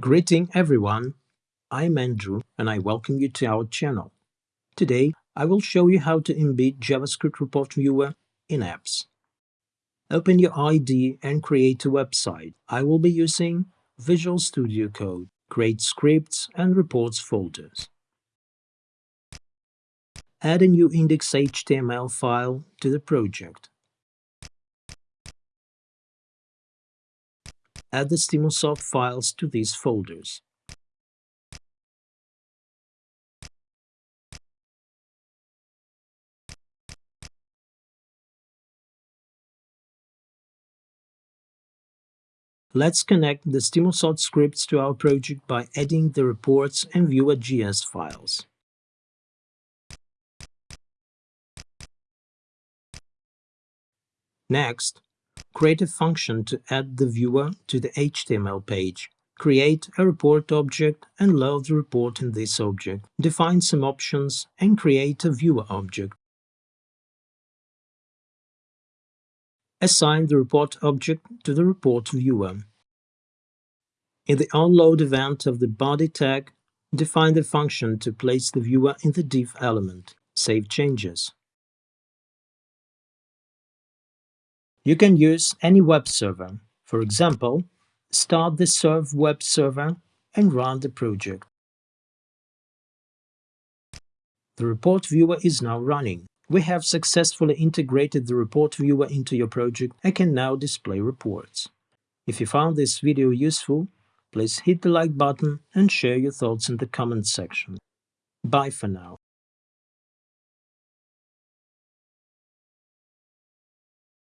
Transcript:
Greeting everyone, I'm Andrew and I welcome you to our channel. Today I will show you how to embed JavaScript Report Viewer in apps. Open your IDE and create a website. I will be using Visual Studio Code, create scripts and reports folders. Add a new index.html file to the project. Add the Stimulsoft files to these folders. Let's connect the Stimulsoft scripts to our project by adding the reports and viewer.js files. Next, Create a function to add the viewer to the HTML page. Create a report object and load the report in this object. Define some options and create a viewer object. Assign the report object to the report viewer. In the onLoad event of the body tag, define the function to place the viewer in the div element. Save changes. You can use any web server. For example, start the Serve web server and run the project. The report viewer is now running. We have successfully integrated the report viewer into your project and can now display reports. If you found this video useful, please hit the like button and share your thoughts in the comments section. Bye for now.